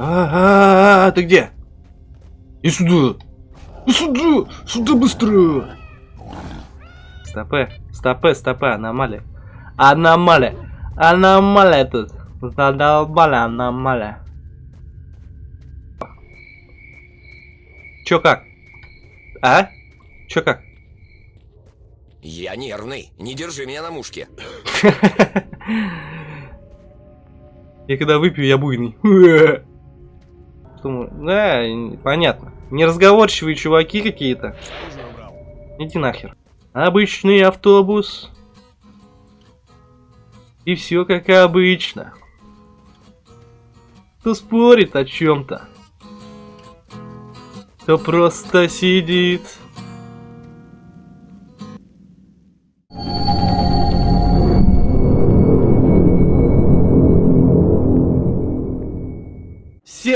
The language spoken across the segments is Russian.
А, -а, -а ты где? И сюда! И сюда! Сюда быстро! Стопы, стопы, стопы, аномалия. Аномалия. Аномалия тут. Задолбали аномалия. Чё как? А? Чё как? Я нервный. Не держи меня на мушке. Я когда выпью, я буйный. Думаю, да, понятно. Неразговорчивые чуваки какие-то. Иди нахер. Обычный автобус. И все как обычно. Кто спорит о чем-то, кто просто сидит.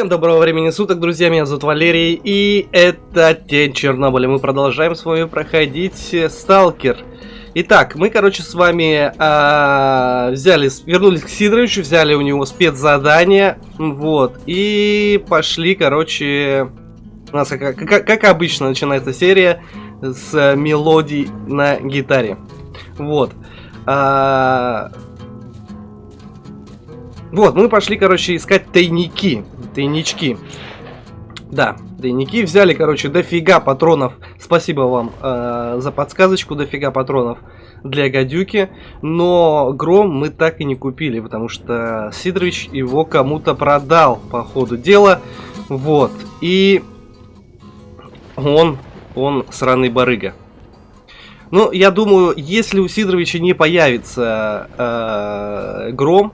Всем доброго времени суток, друзья, меня зовут Валерий, и это Тень Чернобыля. Мы продолжаем с вами проходить Сталкер. Итак, мы, короче, с вами э, взяли, вернулись к Сидоровичу, взяли у него спецзадание, вот, и пошли, короче, у нас, как, как, как обычно, начинается серия с мелодий на гитаре, вот. А, вот, мы пошли, короче, искать тайники, тайнички. Да, тайники взяли, короче, дофига патронов. Спасибо вам э, за подсказочку, дофига патронов для гадюки. Но гром мы так и не купили, потому что Сидорович его кому-то продал по ходу дела. Вот, и он, он сраный барыга. Ну, я думаю, если у Сидоровича не появится э, гром,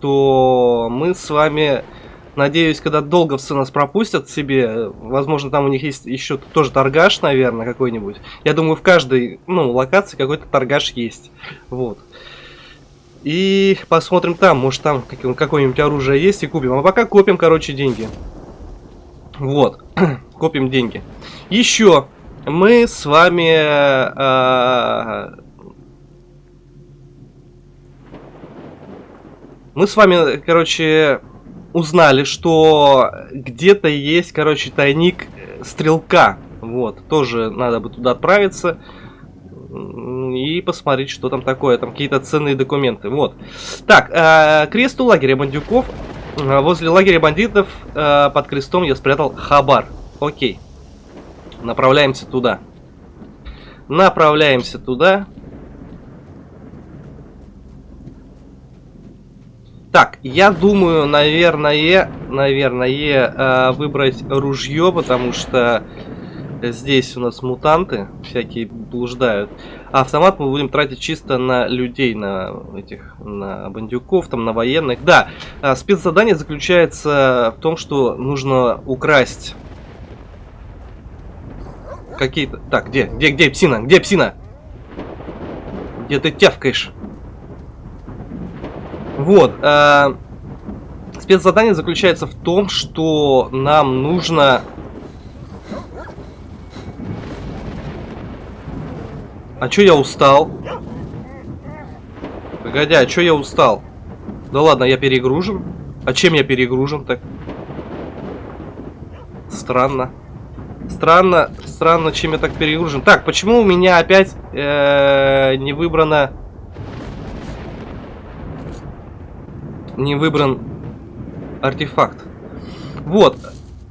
то мы с вами Надеюсь, когда долговцы нас пропустят себе, возможно, там у них есть еще тоже торгаш, наверное, какой-нибудь. Я думаю, в каждой, ну, локации какой-то торгаш есть. Вот. И посмотрим там, может там какое-нибудь оружие есть и купим. А пока копим, короче, деньги. Вот, копим деньги. Еще мы с вами... Э, мы с вами, короче, узнали, что где-то есть, короче, тайник стрелка. Вот, тоже надо бы туда отправиться и посмотреть, что там такое. Там какие-то ценные документы. Вот. Так, э, крест у лагеря бандюков. Э, возле лагеря бандитов э, под крестом я спрятал хабар. Окей. Направляемся туда. Направляемся туда. Так, я думаю, наверное, наверное, э, выбрать ружье, потому что здесь у нас мутанты всякие блуждают. А автомат мы будем тратить чисто на людей, на этих, на бандюков, там, на военных. Да, э, спецзадание заключается в том, что нужно украсть какие-то... Так, где, где, где псина? Где псина? Где ты тявкаешь? Вот. Э, спецзадание заключается в том, что нам нужно... А чё я устал? Погоди, а чё я устал? Да ладно, я перегружен. А чем я перегружен так? Странно. Странно, странно, чем я так перегружен. Так, почему у меня опять э, не выбрано не выбран артефакт. Вот.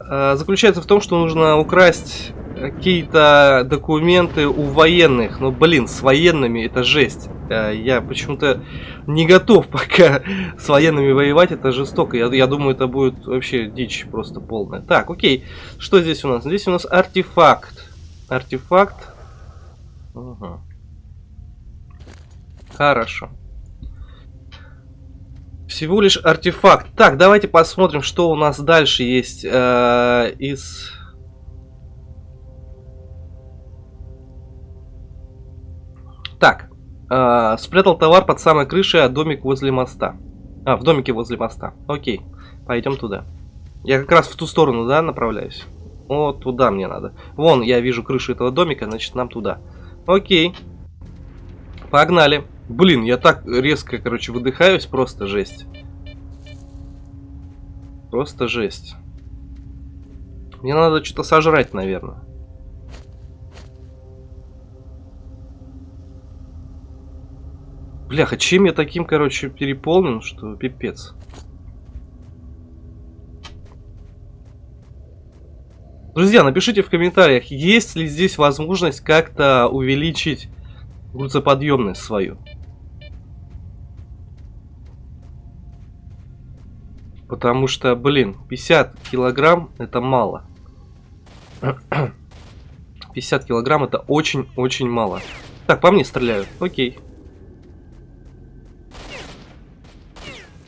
Э, заключается в том, что нужно украсть какие-то документы у военных. Ну, блин, с военными это жесть. Э, я почему-то не готов пока с военными воевать, это жестоко. Я, я думаю, это будет вообще дичь просто полная. Так, окей. Что здесь у нас? Здесь у нас артефакт. Артефакт. Угу. Хорошо. Всего лишь артефакт. Так, давайте посмотрим, что у нас дальше есть э, из... Так, э, спрятал товар под самой крышей, а домик возле моста. А, в домике возле моста. Окей, пойдем туда. Я как раз в ту сторону, да, направляюсь? Вот туда мне надо. Вон, я вижу крышу этого домика, значит, нам туда. Окей. Погнали. Блин, я так резко, короче, выдыхаюсь, просто жесть. Просто жесть. Мне надо что-то сожрать, наверное. Бляха, чем я таким, короче, переполнен, что пипец. Друзья, напишите в комментариях, есть ли здесь возможность как-то увеличить грузоподъемность свою. Потому что, блин, 50 килограмм это мало. 50 килограмм это очень-очень мало. Так, по мне стреляют. Окей.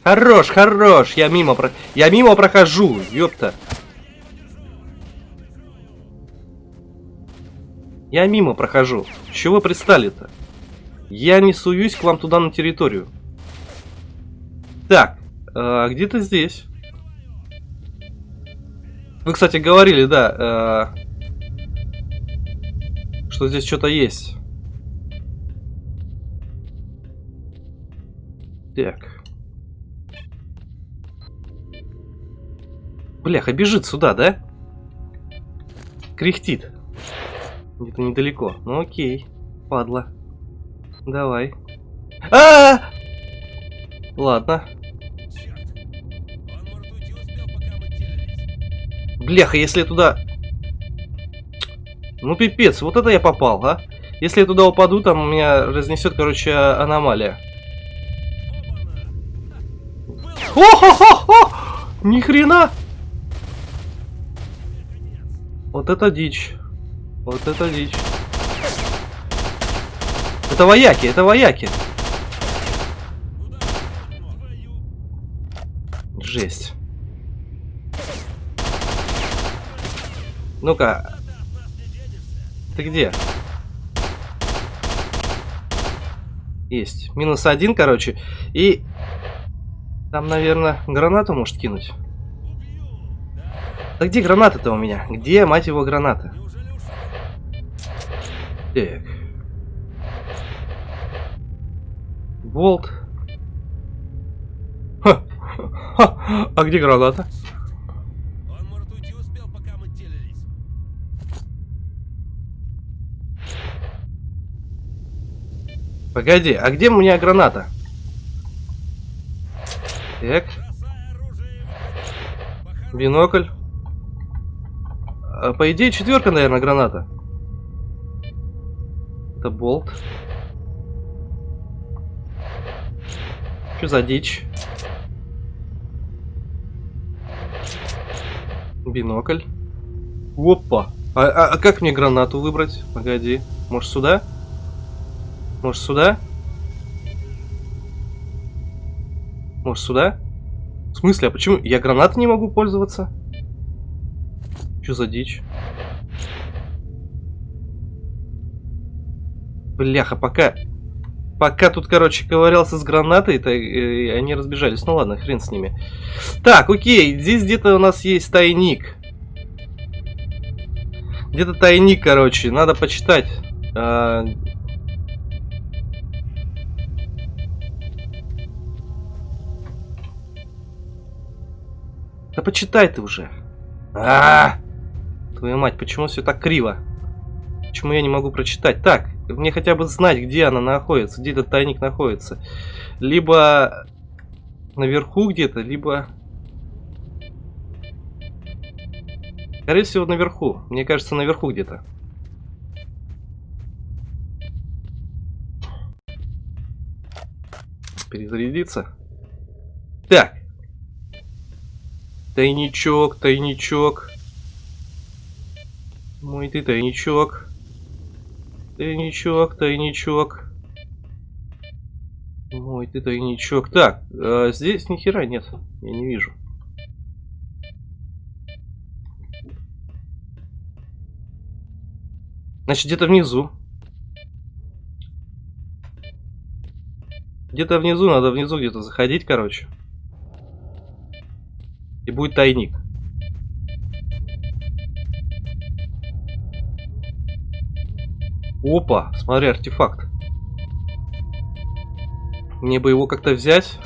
Хорош, хорош. Я мимо, про... я мимо прохожу. Ёпта. Я мимо прохожу. Чего вы пристали-то? Я не суюсь к вам туда на территорию. Так, э, где-то здесь. Вы, кстати, говорили, да, э, что здесь что-то есть. Так. Бляха, бежит сюда, да? Кряхтит. Где-то недалеко. Ну окей. Падла. Давай. А, -а, -а! Ладно. Бляха, если я туда... Ну пипец, вот это я попал, а? Если я туда упаду, там меня разнесет, короче, аномалия. О-хо-хо-хо! Ни хрена! Вот это дичь. Вот это дичь. Это вояки, это вояки. Жесть. Ну-ка. Ты где? Есть. Минус один, короче. И... Там, наверное, гранату может кинуть. Да где граната-то у меня? Где, мать его, граната? Так. Болт. Ха. Ха. А где граната? Погоди, а где у меня граната? Так. Бинокль. А, по идее, четверка, наверное, граната. Это болт. Что за дичь? Бинокль. Опа. А, а, а как мне гранату выбрать? Погоди. Может сюда? Может сюда? Может сюда? В смысле, а почему? Я гранатой не могу пользоваться? Что за дичь? Бляха, пока... Пока тут, короче, ковырялся с гранатой, то э, они разбежались. Ну ладно, хрен с ними. Так, окей, здесь где-то у нас есть тайник. Где-то тайник, короче, надо почитать. А... Да почитай ты уже. А, -а, -а! Твою мать, почему все так криво? Почему я не могу прочитать? Так, мне хотя бы знать, где она находится, где этот тайник находится. Либо наверху где-то, либо... Скорее всего, наверху. Мне кажется, наверху где-то. Перезарядиться. Так. Тайничок, тайничок. Мой ты тайничок. Тайничок, тайничок. Мой ты тайничок. Так, а здесь ни хера нет. Я не вижу. Значит, где-то внизу. Где-то внизу, надо внизу где-то заходить, короче. И будет тайник. Опа, смотри, артефакт. Мне бы его как-то взять.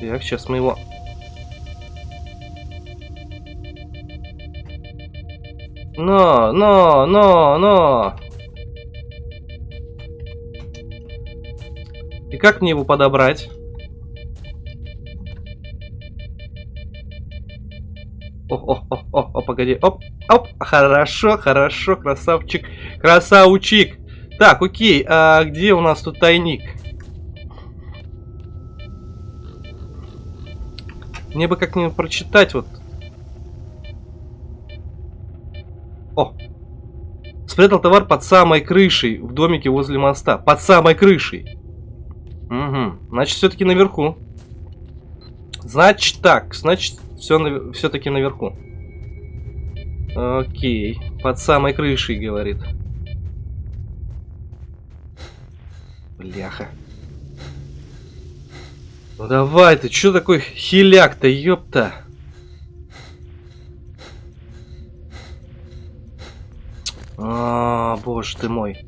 Так, сейчас мы его... Но, но, но, но! И как мне его подобрать? О, о, о, о, о, погоди. Оп, оп. Хорошо, хорошо, красавчик. Красавчик. Так, окей. А где у нас тут тайник? Мне бы как-нибудь прочитать вот. О! Спрятал товар под самой крышей в домике возле моста. Под самой крышей. Угу. Значит, все-таки наверху. Значит так. Значит, все все-таки наверху. Окей. Под самой крышей, говорит. Бляха. Ну давай, ты что такой хиляк-то, ёпта? А, боже ты мой.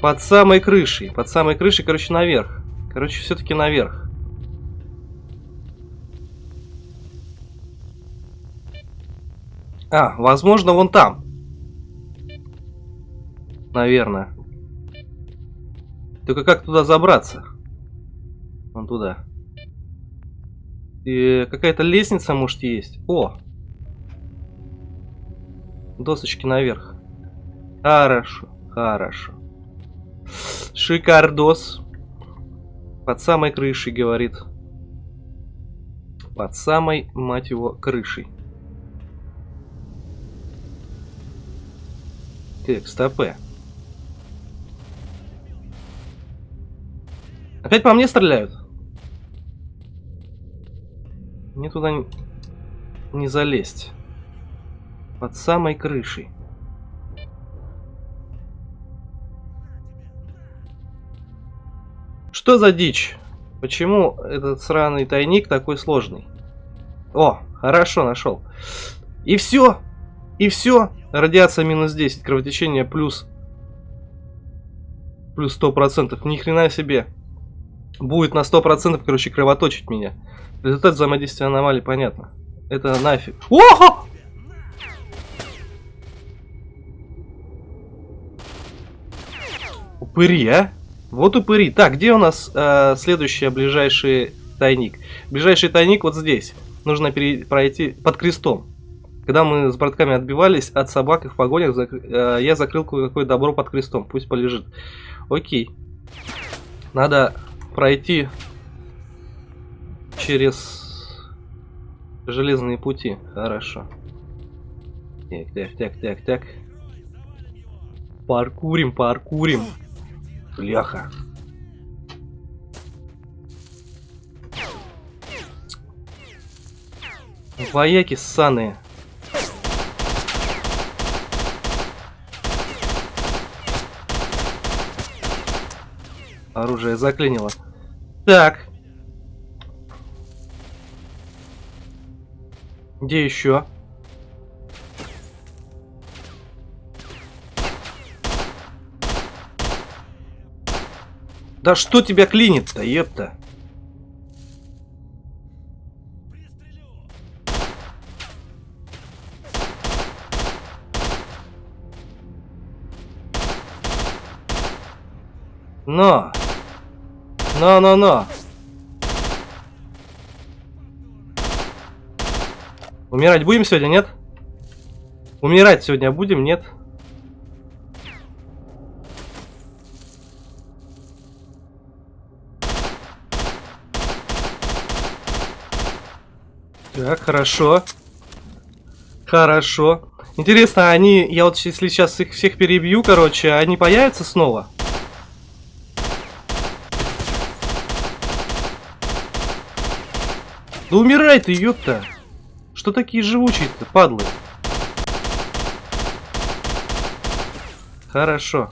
Под самой крышей. Под самой крышей, короче, наверх. Короче, все-таки наверх. А, возможно, вон там. Наверное. Только как туда забраться? Вон туда. И какая-то лестница, может, есть. О! Досочки наверх. Хорошо, хорошо. Шикардос. Под самой крышей, говорит. Под самой, мать его, крышей. Так, стопе. Опять по мне стреляют? Мне туда не залезть. Под самой крышей. Что за дичь? Почему этот сраный тайник такой сложный? О, хорошо, нашел. И все. И все. Радиация минус 10. Кровотечение плюс... Плюс 100%. Ни хрена себе. Будет на 100%, короче, кровоточить меня. Результат взаимодействия аномалий, понятно. Это нафиг. Ого! Упыри, а? Вот упыри. Так, где у нас э, следующий ближайший тайник? Ближайший тайник вот здесь. Нужно пройти под крестом. Когда мы с братками отбивались от собак и в погонях, зак... э, я закрыл кое-какое добро под крестом. Пусть полежит. Окей. Надо пройти через железные пути. Хорошо. Так, так, так, так, так. Паркурим, паркурим. Бляха. Вояки ссаные. Оружие заклинило. Так. Где еще? Да что тебя клинит-то, епта? Но! Но-но-но! Умирать будем сегодня, нет? Умирать сегодня будем, нет? Так, хорошо. Хорошо. Интересно, они, я вот если сейчас их всех перебью, короче, они появятся снова? Да умирай ты, ёпта! Что такие живучие-то, падлы? Хорошо.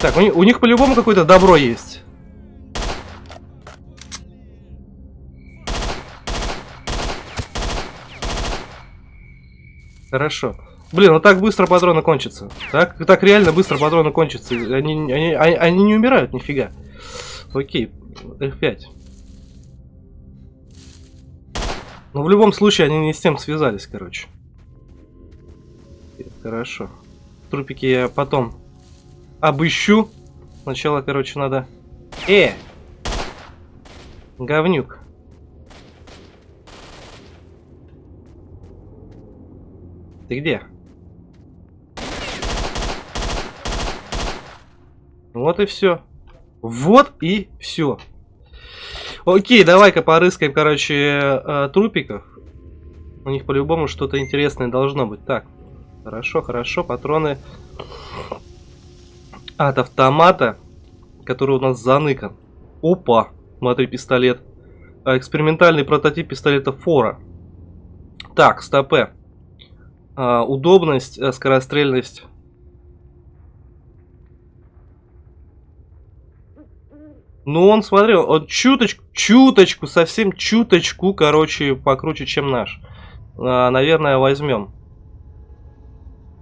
Так, у у них по-любому какое-то добро есть. Хорошо. Блин, ну так быстро патроны кончатся. Так, так реально быстро патроны кончатся. Они, они, они, они не умирают, нифига. Окей, F5. Но в любом случае они не с тем связались, короче. Хорошо. Трупики я потом обыщу. Сначала, короче, надо... Э! Говнюк. Ты где? Вот и все. Вот и все. Окей, давай-ка порыскаем, короче, э, трупиков. У них по-любому что-то интересное должно быть. Так, хорошо, хорошо, патроны от автомата, который у нас заныкан. Опа, смотри, пистолет. А, экспериментальный прототип пистолета Фора. Так, стопе. А, удобность, э, скорострельность Ну, он, смотри, он чуточку, чуточку, совсем чуточку, короче, покруче, чем наш. А, наверное, возьмем.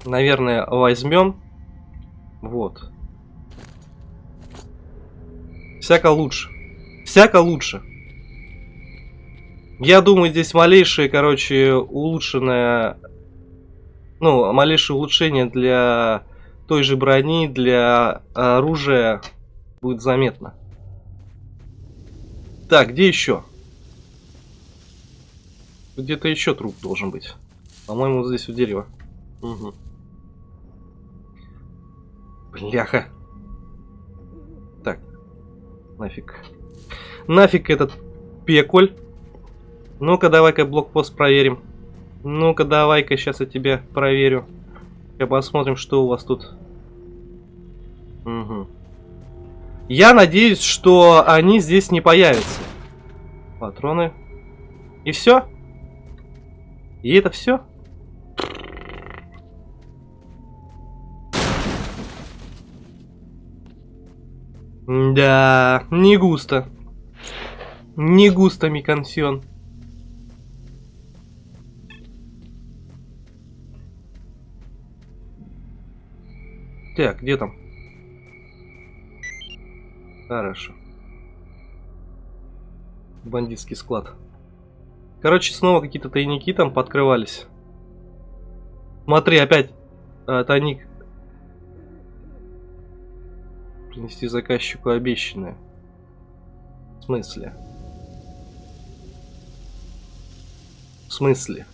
Наверное, возьмем. Вот. Всяко лучше. Всяко лучше. Я думаю, здесь малейшее, короче, улучшенное... Ну, малейшее улучшение для той же брони, для оружия будет заметно. Так, где еще? Где-то еще труп должен быть. По-моему, здесь у дерева. Угу. Бляха. Нафиг. Нафиг этот пеколь. Ну-ка, давай-ка блокпост проверим. Ну-ка, давай-ка сейчас я тебя проверю. Я посмотрим, что у вас тут. Угу. Я надеюсь, что они здесь не появятся. Патроны. И все? И это все? Да, не густо. Не густо, Микансион. Так, где там? Хорошо. Бандитский склад. Короче, снова какие-то тайники там подкрывались. Смотри, опять а, тайник. Принести заказчику обещанное. В смысле? В смысле?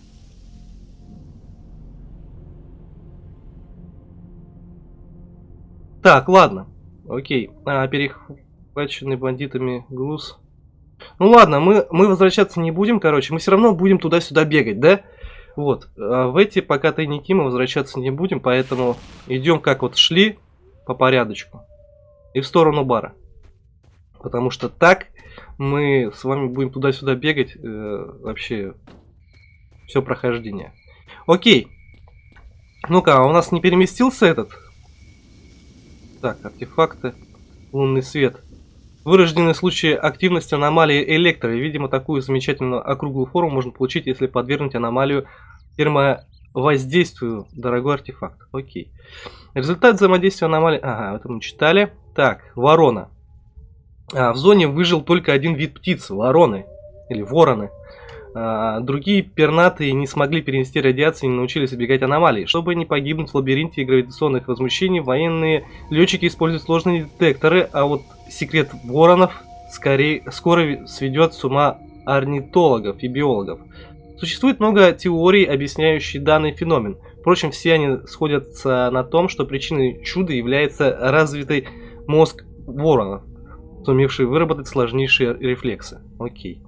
Так, ладно. Окей. А, перех захваченный бандитами груз. Ну ладно, мы, мы возвращаться не будем, короче. Мы все равно будем туда-сюда бегать, да? Вот. А в эти пока тайники мы возвращаться не будем, поэтому идем как вот шли по порядочку. И в сторону бара. Потому что так мы с вами будем туда-сюда бегать э, вообще все прохождение. Окей. Ну-ка, а у нас не переместился этот? Так, артефакты. Лунный свет. Вырожденный случай активности аномалии электро. Видимо, такую замечательную округлую форму можно получить, если подвергнуть аномалию термовоздействию. Дорогой артефакт. Окей. Результат взаимодействия аномалии... Ага, это мы читали. Так, ворона. А, в зоне выжил только один вид птицы. Вороны. Или вороны. А, другие пернатые не смогли перенести радиацию и не научились избегать аномалий. Чтобы не погибнуть в лабиринте гравитационных возмущений, военные летчики используют сложные детекторы, а вот секрет воронов скорее, скоро сведет с ума орнитологов и биологов. Существует много теорий, объясняющих данный феномен. Впрочем, все они сходятся на том, что причиной чуда является развитый мозг воронов, сумевший выработать сложнейшие рефлексы. Окей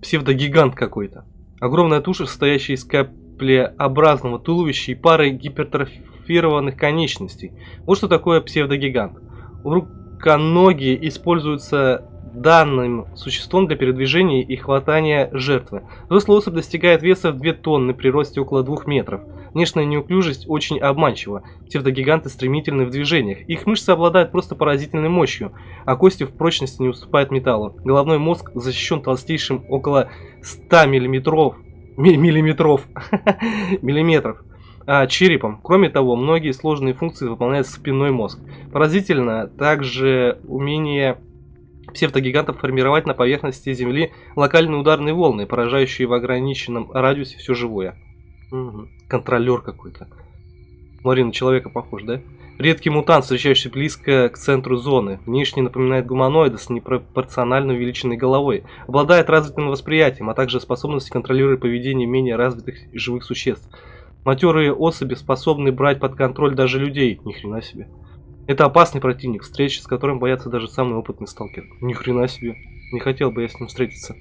псевдогигант какой-то. Огромная туша, состоящая из каплеобразного туловища и пары гипертрофированных конечностей. Вот что такое псевдогигант. Руконогие используются данным существом для передвижения и хватания жертвы. Взрослый особь достигает веса в 2 тонны при росте около 2 метров. Внешняя неуклюжесть очень обманчива. Псевдогиганты стремительны в движениях. Их мышцы обладают просто поразительной мощью, а кости в прочности не уступают металлу. Головной мозг защищен толстейшим около 100 миллиметров, миллиметров, миллиметров а, черепом. Кроме того, многие сложные функции выполняет спинной мозг. Поразительно также умение псевдогигантов формировать на поверхности Земли локальные ударные волны, поражающие в ограниченном радиусе все живое. Угу. Контролер какой-то. Смотри, на человека похож, да? Редкий мутант, встречающийся близко к центру зоны. Внешне напоминает гуманоида с непропорционально увеличенной головой. Обладает развитым восприятием, а также способностью контролировать поведение менее развитых живых существ. Матерые особи способны брать под контроль даже людей. Ни хрена себе. Это опасный противник, встречи с которым боятся даже самый опытный сталкер. Ни хрена себе. Не хотел бы я с ним встретиться.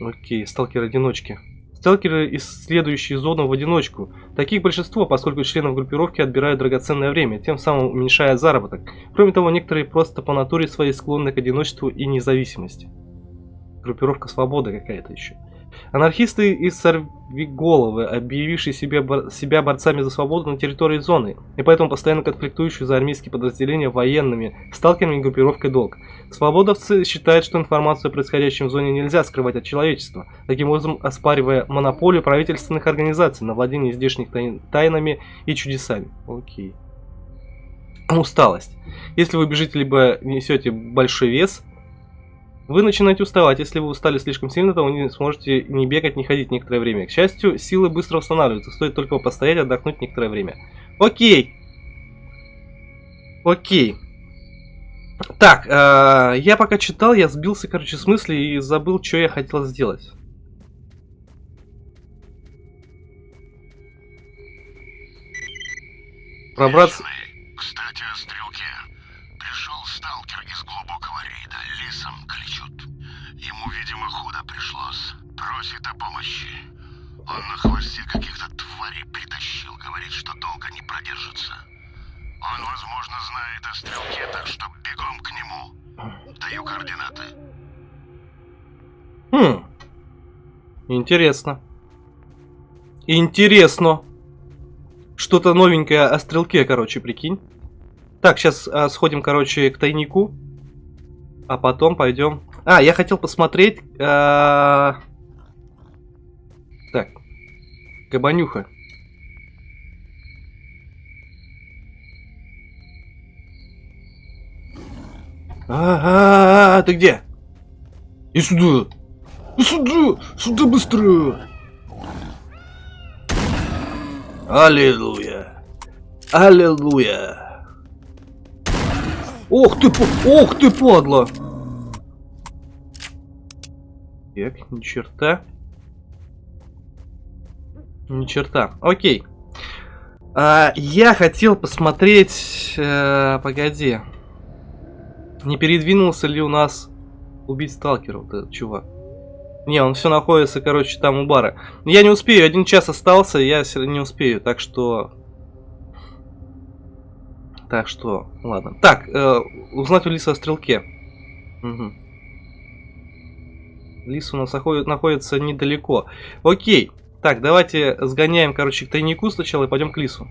Окей, сталкер-одиночки. Сталкеры, исследующие зону в одиночку. Таких большинство, поскольку членов группировки отбирают драгоценное время, тем самым уменьшая заработок. Кроме того, некоторые просто по натуре своей склонны к одиночеству и независимости. Группировка свободы какая-то еще. Анархисты и сорвиголовы, объявившие себя, бор себя борцами за свободу на территории зоны, и поэтому постоянно конфликтующие за армейские подразделения военными, сталкерами и группировкой долг. Свободовцы считают, что информацию о происходящем в зоне нельзя скрывать от человечества, таким образом оспаривая монополию правительственных организаций на владение здешних тай тайнами и чудесами. Окей. Усталость. Если вы бежите либо несете большой вес, вы начинаете уставать. Если вы устали слишком сильно, то вы не сможете ни бегать, ни ходить некоторое время. К счастью, силы быстро восстанавливаются. Стоит только постоять, отдохнуть некоторое время. Окей. Окей. Так, э, я пока читал, я сбился, короче, с мысли и забыл, что я хотел сделать. Пробраться... Кстати. Просит о помощи. Он на хвосте каких-то тварей притащил. Говорит, что долго не продержится. Он, возможно, знает о стрелке, так что бегом к нему. Даю координаты. Хм. Интересно. Интересно. Что-то новенькое о стрелке, короче, прикинь. Так, сейчас а, сходим, короче, к тайнику. А потом пойдем... А, я хотел посмотреть... А... Так. Кабанюха. А, -а, -а, -а ты где? И сюда! И сюда! Сюда быстро! Аллилуйя! Аллилуйя! Ох ты, ох ты, падла! Так, ни черта. Ни черта. Окей. А, я хотел посмотреть... Э, погоди. Не передвинулся ли у нас убить сталкера, вот этот чувак? Не, он все находится, короче, там у бара. Я не успею, один час остался, я не успею, так что... Так что, ладно. Так, э, узнать у Лиса о стрелке. Угу. Лис у нас находит, находится недалеко. Окей. Так, давайте сгоняем, короче, к тайнику сначала и пойдем к Лису.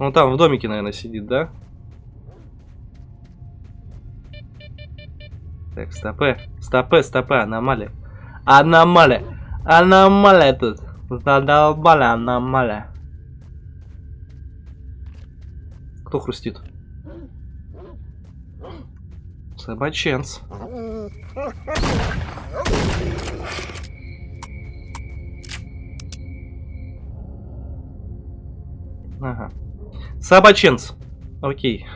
Он там в домике, наверное, сидит, да? Так, стопы. Стопы, стопы, аномалия. Аномалия. Аномалия тут. Задолбали аномалия. Кто хрустит? Собаченц. Ага. Собаченц. Окей.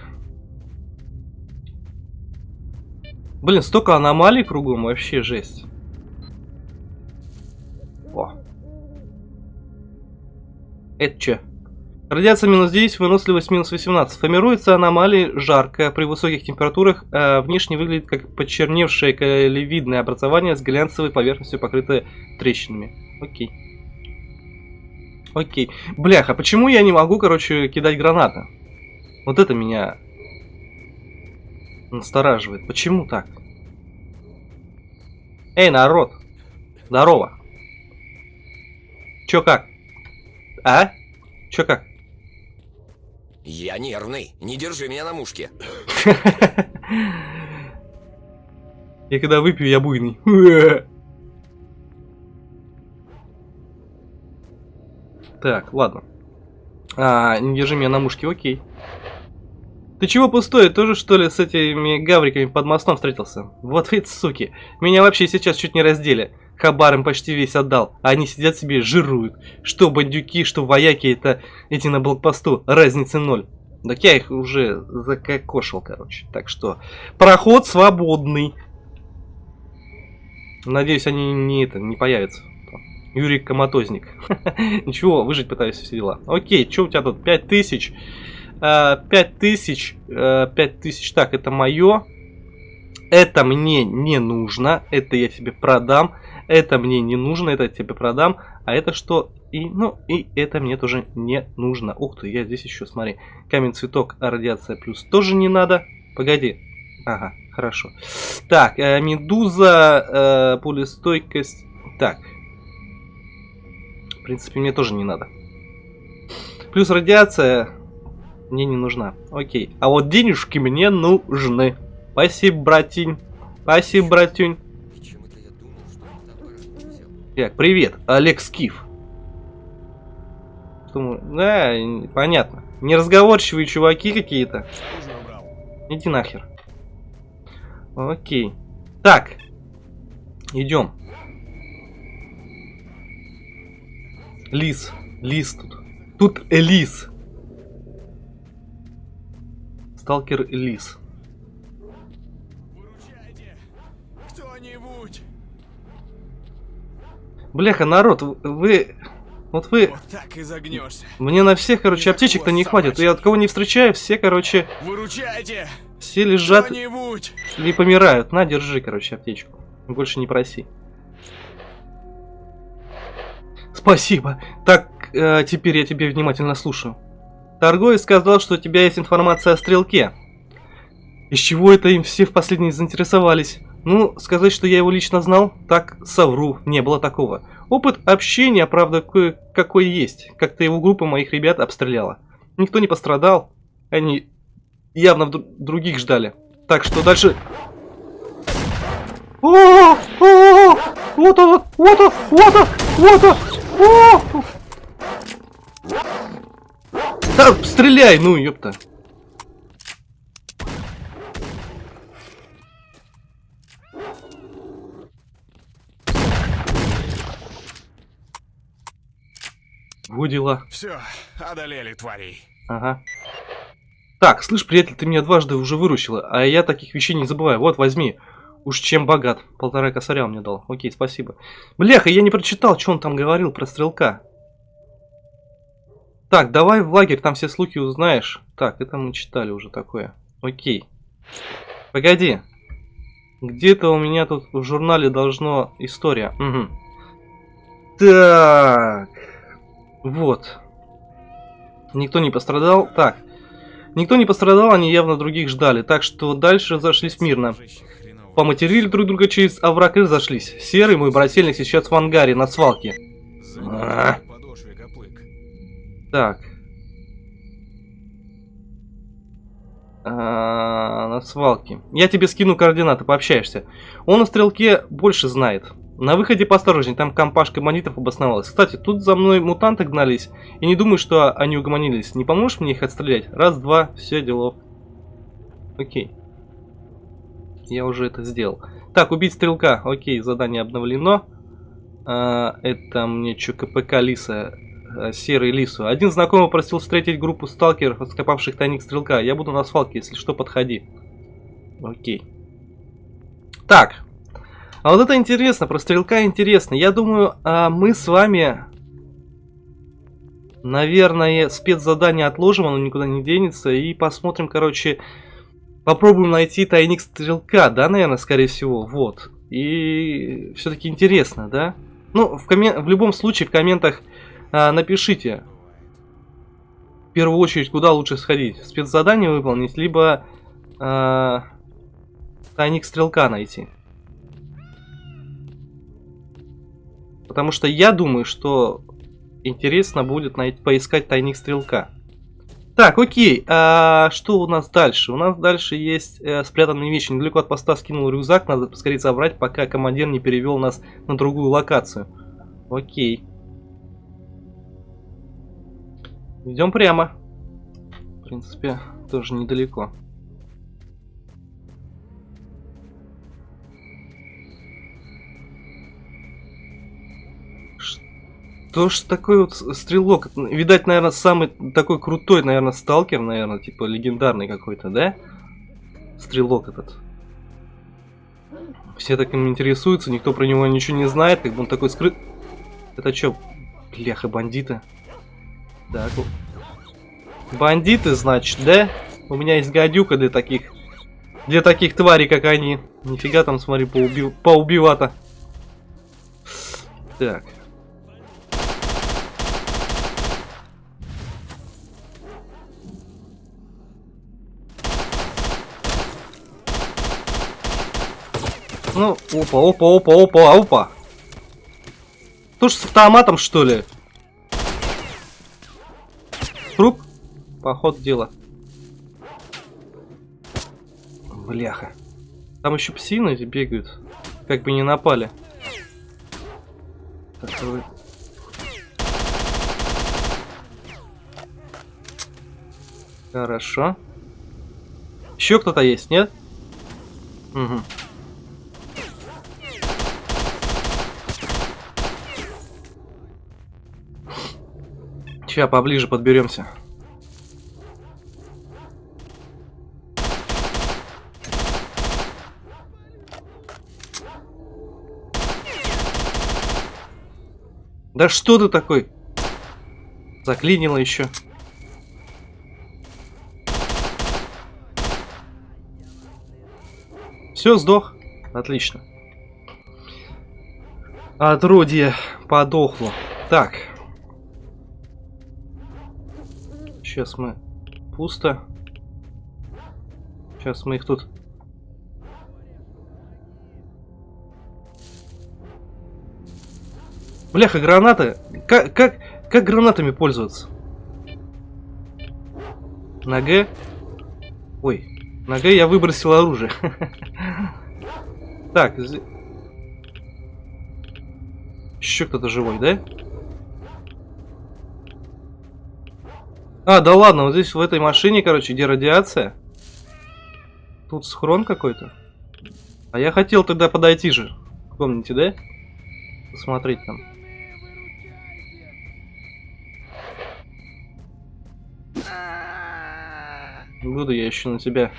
Блин, столько аномалий кругом, вообще жесть. О. Это что? Радиация минус 10, выносливость минус 18. Формируется аномалии жарко. При высоких температурах э, внешне выглядит как почерневшее колевидное образование с глянцевой поверхностью, покрытое трещинами. Окей. Окей. Бляха, почему я не могу, короче, кидать гранаты? Вот это меня настораживает. Почему так? Эй, народ! Здорово! Чё как? А? Чё как? Я нервный. Не держи меня на мушке. Я когда выпью, я буйный. Так, ладно. А, не держи меня на мушке, окей. Ты чего пустой? Тоже что ли с этими гавриками под мостом встретился? Вот ведь суки. Меня вообще сейчас чуть не раздели. Хабар им почти весь отдал. А они сидят себе жируют. Что бандюки, что вояки, это эти на блокпосту. Разницы ноль. Так я их уже закокошил, короче. Так что, проход свободный. Надеюсь, они не это не появятся. Юрий Коматозник. Ничего, выжить пытаюсь все дела. Окей, что у тебя тут? 5000. 5000. 5000. Так, это мое. Это мне не нужно. Это я тебе продам. Это мне не нужно. Это я тебе продам. А это что? И, ну, и это мне тоже не нужно. Ух ты, я здесь еще, смотри. Камень, цветок, радиация плюс тоже не надо. Погоди. Ага, хорошо. Так, э, медуза, э, пулестойкость. Так, в принципе, мне тоже не надо. Плюс радиация мне не нужна. Окей. А вот денежки мне нужны. Спасибо, братень. Спасибо, братюнь. Так, привет, Олег Скиф. Думаю, да, понятно. Неразговорчивые чуваки какие-то. Иди нахер. Окей. Так. Идем. Лис. Лис тут. Тут Элис. Сталкер Лис. Кто-нибудь! Бляха, народ, вы... Вот вы... Вот так и загнешься. Мне на всех, короче, аптечек-то не хватит. Я от кого не встречаю, все, короче, Выручайте! все лежат или помирают. На, держи, короче, аптечку. Больше не проси. Спасибо. Так, э, теперь я тебе внимательно слушаю. Торговец сказал, что у тебя есть информация о стрелке. Из чего это им все в последний заинтересовались? Ну, сказать, что я его лично знал, так совру, не было такого. Опыт общения, правда, кое-какой есть. Как-то его группа моих ребят обстреляла. Никто не пострадал. Они явно других ждали. Так что дальше... О, -о, -о, -о! Вот он, вот он, вот он, вот он! Да, стреляй, ну, ёпта. Во дела. Все, одолели тварей. Ага. Так, слышь, приятель, ты меня дважды уже выручила, а я таких вещей не забываю. Вот, возьми. Уж чем богат. Полтора косаря он мне дал. Окей, спасибо. Бляха, я не прочитал, что он там говорил про стрелка. Так, давай в лагерь, там все слухи узнаешь. Так, это мы читали уже такое. Окей. Погоди. Где-то у меня тут в журнале должно история. Угу. Так. Вот. Никто не пострадал. Так. Никто не пострадал, они явно других ждали. Так что дальше зашлись мирно. Поматерили друг друга через овраг и разошлись. Серый, мой брательник, сейчас в ангаре на свалке. А. Так. А, на свалке. Я тебе скину координаты, пообщаешься. Он о стрелке больше знает. На выходе поосторожней, там компашка бандитов обосновалась. Кстати, тут за мной мутанты гнались, и не думаю, что они угомонились. Не поможешь мне их отстрелять? Раз, два, все, делов. Окей. Я уже это сделал. Так, убить стрелка. Окей, задание обновлено. А, это мне что, КПК Лиса. А, серый Лису. Один знакомый просил встретить группу сталкеров, откопавших тайник стрелка. Я буду на свалке, если что, подходи. Окей. Так. А вот это интересно, про стрелка интересно. Я думаю, а мы с вами, наверное, спецзадание отложим, оно никуда не денется. И посмотрим, короче, Попробуем найти тайник стрелка, да, наверное, скорее всего, вот. И все-таки интересно, да? Ну, в, коммен... в любом случае, в комментах а, напишите, в первую очередь, куда лучше сходить. Спецзадание выполнить, либо а, тайник стрелка найти. Потому что я думаю, что интересно будет найти, поискать тайник стрелка. Так, окей, а что у нас дальше? У нас дальше есть э, спрятанные вещи. Недалеко от поста скинул рюкзак, надо поскорее забрать, пока командир не перевел нас на другую локацию. Окей. Идем прямо. В принципе, тоже недалеко. Что ж такой вот стрелок? Видать, наверное, самый такой крутой, наверное, сталкер, наверное, типа легендарный какой-то, да? Стрелок этот. Все так им интересуются, никто про него ничего не знает, как бы он такой скрыт. Это что, бляха, бандиты? Так, бандиты, значит, да? У меня есть гадюка для таких, для таких тварей, как они. Нифига там, смотри, поуби... поубивато. Так. Ну, опа, опа, опа, опа, опа. Тоже с автоматом, что ли? Труп? Поход дела. Бляха. Там еще псины бегают. Как бы не напали. Так, давай. Хорошо. Еще кто-то есть, нет? Угу. Сейчас поближе подберемся. Да что ты такой? Заклинило еще. Все, сдох. Отлично. Отродье подохло. Так. Сейчас мы... Пусто. Сейчас мы их тут... Бляха, гранаты. Как, как, как гранатами пользоваться? На Г? Ой, на Г я выбросил оружие. Так, еще кто-то живой, да? А, да ладно, вот здесь в этой машине, короче, где радиация. Тут схрон какой-то. А я хотел тогда подойти же. Помните, да? Посмотреть там. Буду я еще на тебя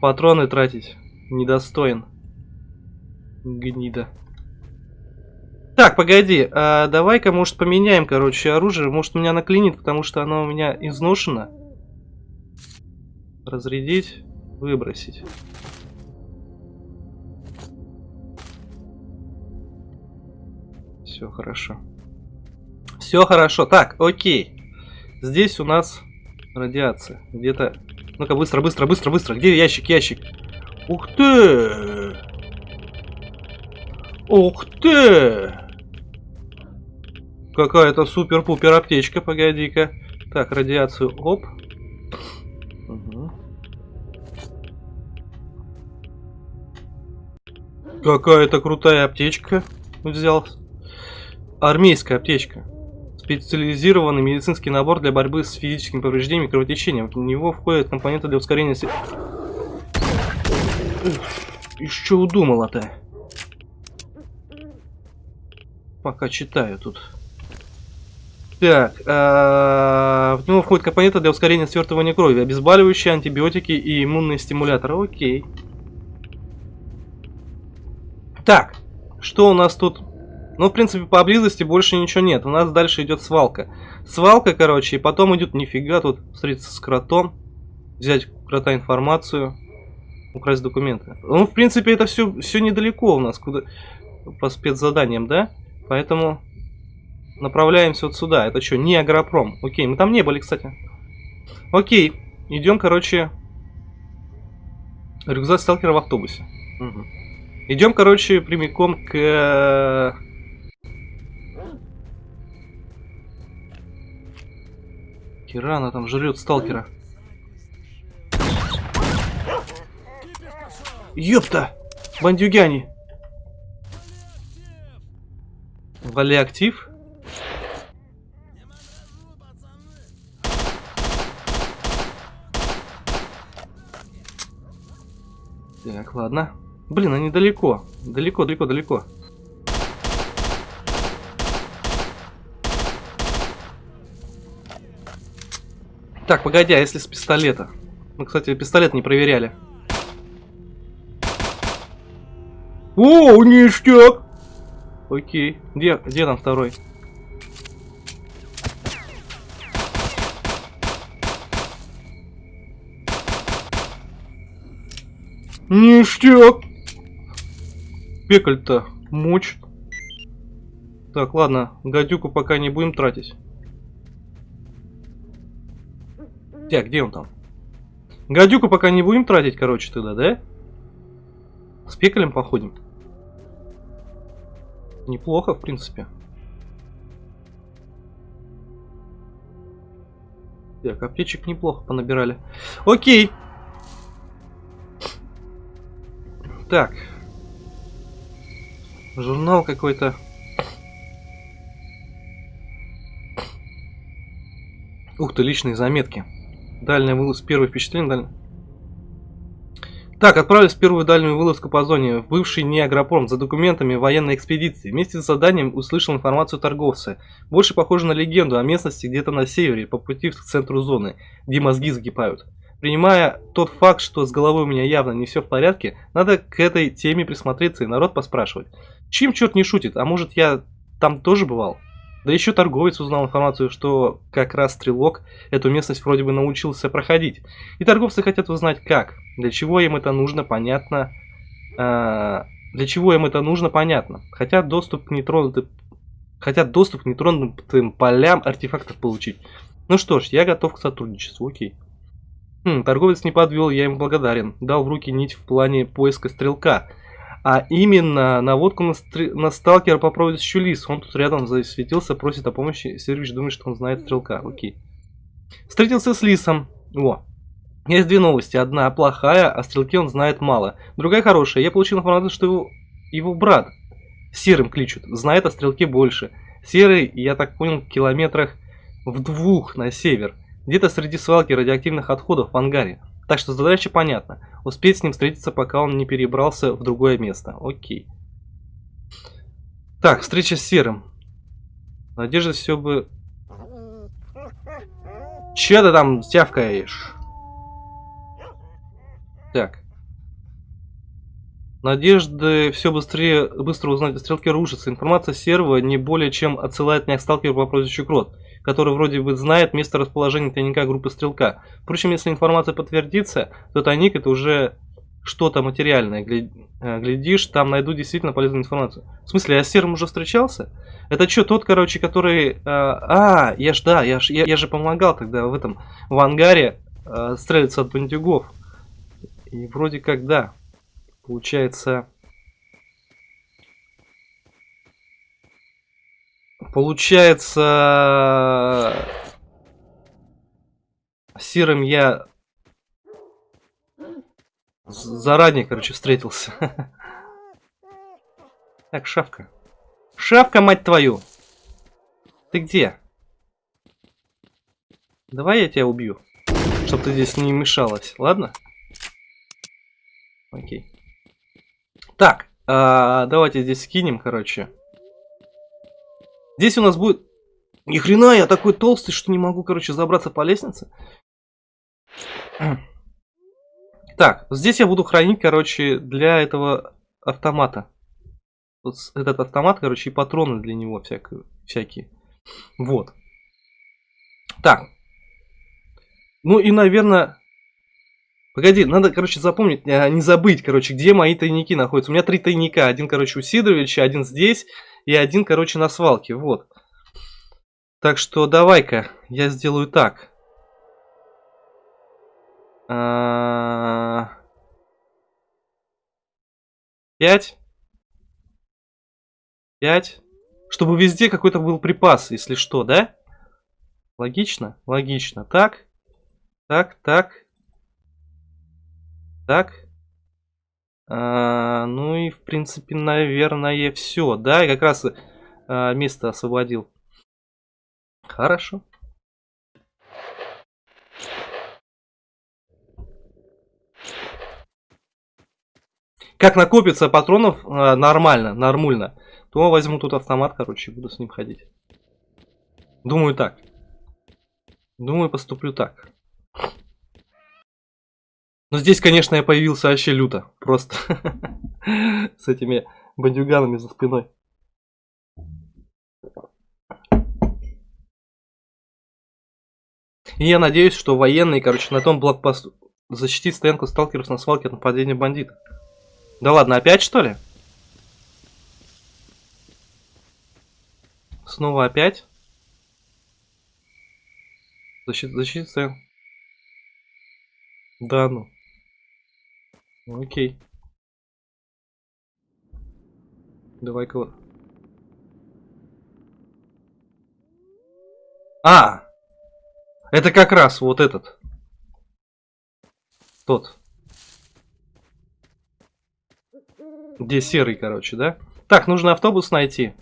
патроны тратить. Недостоин. Гнида. Так, погоди, а давай-ка, может, поменяем, короче, оружие. Может, меня наклинит, потому что оно у меня изношено. Разрядить, выбросить. Все хорошо. Все хорошо. Так, окей. Здесь у нас радиация. Где-то... Ну-ка, быстро, быстро, быстро, быстро. Где ящик, ящик? Ух ты! Ух ты! Какая-то супер-пупер аптечка, погоди-ка. Так, радиацию, оп. Угу. Какая-то крутая аптечка взял. Армейская аптечка. Специализированный медицинский набор для борьбы с физическими повреждениями и кровотечением. В него входят компоненты для ускорения... се- И что удумала-то? Пока читаю тут. Так, а, в него входят компоненты для ускорения свертывания крови, обезболивающие, антибиотики и иммунные стимуляторы. Окей. Так, что у нас тут? Ну, в принципе, поблизости больше ничего нет. У нас дальше идет свалка. Свалка, короче, и потом идет нифига тут встретиться с кротом, взять крота информацию, украсть документы. Ну, в принципе, это все, все недалеко у нас, куда по спецзаданиям, да? Поэтому направляемся вот сюда. Это что, не агропром? Окей, мы там не были, кстати. Окей, идем, короче, рюкзак сталкера в автобусе. Мгм. Идем, короче, прямиком к... э, Кирана там жрет сталкера. Ёпта! Бандюгяне! Вали актив. Так, ладно. Блин, они далеко. Далеко, далеко, далеко. Так, погоди, а если с пистолета? Мы, кстати, пистолет не проверяли. О, ништяк! Окей. Где, где там второй? Ништяк! Пекаль-то мочит. Так, ладно, гадюку пока не будем тратить. Так, где он там? Гадюку пока не будем тратить, короче, тогда, да? С пекалем походим. Неплохо, в принципе. Так, аптечек неплохо понабирали. Окей. Так. Журнал какой-то. Ух ты, личные заметки. Дальняя вылазка, первое впечатление. Даль... Так, отправились в первую дальнюю вылазку по зоне, в бывший неагропром, за документами военной экспедиции. Вместе с заданием услышал информацию торговца. Больше похоже на легенду о местности где-то на севере, по пути к центру зоны, где мозги закипают. Принимая тот факт, что с головой у меня явно не все в порядке, надо к этой теме присмотреться и народ поспрашивать. Чем черт не шутит, а может я там тоже бывал? Да еще торговец узнал информацию, что как раз стрелок эту местность вроде бы научился проходить. И торговцы хотят узнать как. Для чего им это нужно, понятно. А, для чего им это нужно, понятно. Хотят доступ к нетронутым... Хотят доступ к нетронутым полям артефактов получить. Ну что ж, я готов к сотрудничеству, окей. Хм, торговец не подвел, я ему благодарен. Дал в руки нить в плане поиска стрелка. А именно наводку на, стр... на сталкера по прозвищу Лис. Он тут рядом засветился, просит о помощи. Сервич думает, что он знает стрелка. Окей. Встретился с Лисом. О. Есть две новости. Одна плохая, о стрелке он знает мало. Другая хорошая. Я получил информацию, что его, его брат Серым кличут. Знает о стрелке больше. Серый, я так понял, в километрах в двух на север. Где-то среди свалки радиоактивных отходов в ангаре. Так что задача понятна. Успеть с ним встретиться, пока он не перебрался в другое место. Окей. Так, встреча с Серым. Надежда все бы... Че ты там тявкаешь? Так. Надежды все быстрее, быстро узнать о стрелке рушится. Информация серого не более чем отсылает меня к сталкеру по прозвищу Крот который вроде бы знает место расположения тайника группы Стрелка. Впрочем, если информация подтвердится, то тайник это уже что-то материальное. Э, глядишь, там найду действительно полезную информацию. В смысле, я с Серым уже встречался? Это что, тот, короче, который... А, а я ж, да, я, ж, я, я же помогал тогда в этом, в ангаре э, стрелиться от бандюгов. И вроде как, да. Получается... Получается... Серым я заранее, короче, встретился. Так, шавка. Шавка, мать твою! Ты где? Давай я тебя убью. Чтоб ты здесь не мешалась, ладно? Окей. Так, а, давайте здесь скинем, короче. Здесь у нас будет... Ни хрена, я такой толстый, что не могу, короче, забраться по лестнице. Так, здесь я буду хранить, короче, для этого автомата. Вот этот автомат, короче, и патроны для него всякие. всякие. Вот. Так. Ну и, наверное... Погоди, надо, короче, запомнить, а, не забыть, короче, где мои тайники находятся. У меня три тайника. Один, короче, у Сидоровича, один здесь и один, короче, на свалке. Вот. Так что давай-ка я сделаю так. А, пять. Пять. Чтобы везде какой-то был припас, если что, да? Логично? Логично. Так. Так, так. Так. А, ну и, в принципе, наверное, все. Да, и как раз а, место освободил. Хорошо. как накопится патронов э, нормально, нормально, то возьму тут автомат, короче, и буду с ним ходить. Думаю так. Думаю, поступлю так. Но здесь, конечно, я появился вообще люто. Просто с этими бандюганами за спиной. И я надеюсь, что военные, короче, на том блокпосту защитит стоянку сталкеров на свалке от нападения бандитов. Да ладно, опять что ли? Снова опять? Защита, защита. Да ну. Окей. Давай-ка. А! Это как раз вот этот. Тот. Где серый, короче, да? Так, нужно автобус найти.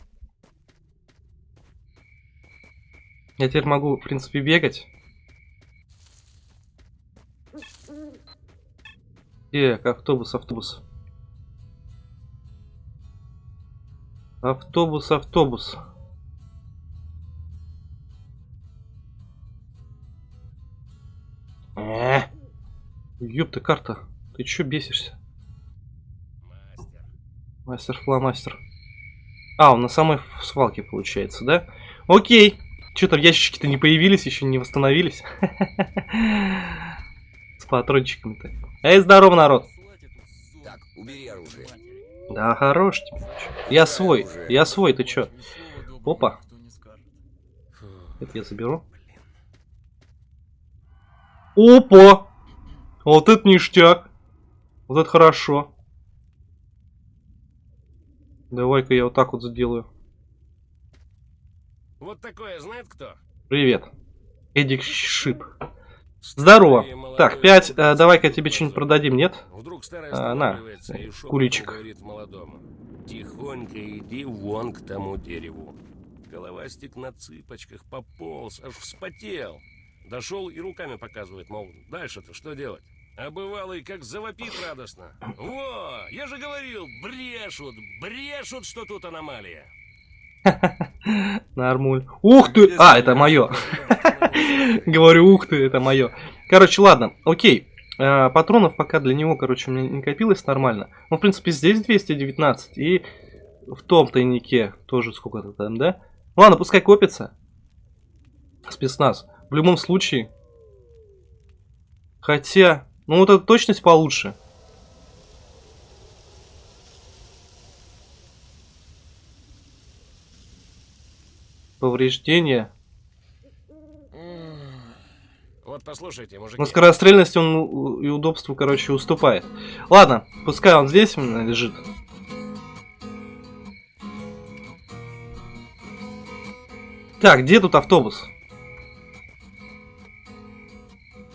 Я теперь могу, в принципе, бегать. Где автобус, автобус? Автобус, автобус. Э, ёпта карта. Ты чё бесишься? Мастер фломастер. А, он на самой свалке получается, да? Окей. Чё там ящички-то не появились, еще не восстановились? С патрончиками-то. Эй, здорово, народ. Так, убери оружие. Да, хорош тебе. Я свой, я свой, ты чё? Опа. Это я заберу. Опа! Вот это ништяк. Вот это хорошо. Давай-ка я вот так вот сделаю. Вот такое знает кто? Привет. Эдик Шип. Здорово. Так, пять. э, давай-ка тебе что-нибудь продадим, нет? Вдруг старая А, на, говорит молодому. Тихонько иди вон к тому дереву. Головастик на цыпочках пополз, аж вспотел. Дошел и руками показывает, мол, дальше-то что делать? А бывалый как завопит радостно. Во, я же говорил, брешут, брешут, что тут аномалия. Нормуль. Ух ты! А, это мое. Говорю, ух ты, это мое. Короче, ладно, окей. Э, Патронов пока для него, короче, у меня не копилось нормально. Ну, в принципе, здесь 219. И в том тайнике тоже сколько-то там, да? Ладно, пускай копится. Спецназ. В любом случае. Хотя, ну вот эта точность получше. Повреждения. Вот послушайте, мужики. Но скорострельности он и удобству, короче, уступает. Ладно, пускай он здесь лежит. Так, где тут автобус?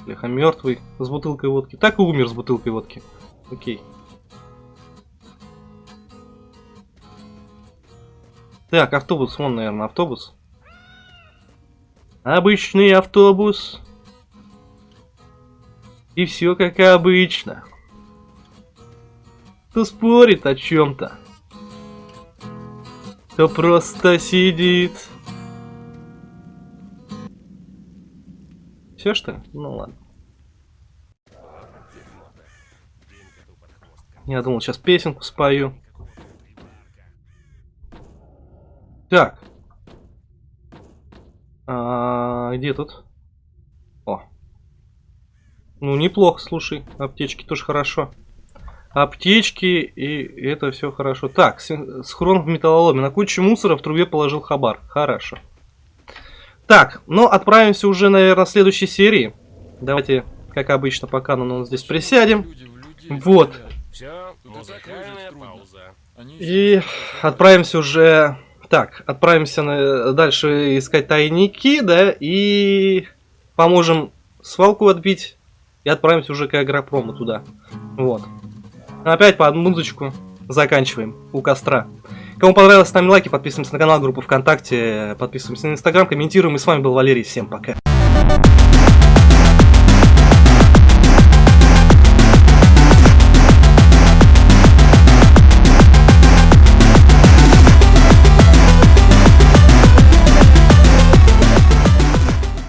Бляха, мертвый с бутылкой водки. Так и умер с бутылкой водки. Окей. Так, автобус, вон, наверное, автобус. Обычный автобус. И все как обычно. Кто спорит о чем-то, кто просто сидит. Все что? Ну ладно. Я думал, сейчас песенку спою. Так. А, где тут? Ну, неплохо, слушай. Аптечки тоже хорошо. Аптечки, и это все хорошо. Так, схрон в металлоломе. На кучу мусора в трубе положил хабар. Хорошо. Так, ну, отправимся уже, наверное, в следующей серии. Давайте, как обычно, пока ну, здесь присядем. Вот. И отправимся уже... Так, отправимся на- дальше искать тайники, да, и поможем свалку отбить. И отправимся уже к агропрому туда. Вот. Опять под музычку заканчиваем у костра. Кому понравилось, ставим лайки, подписываемся на канал, группу ВКонтакте, подписываемся на Инстаграм, комментируем. И с вами был Валерий. Всем пока.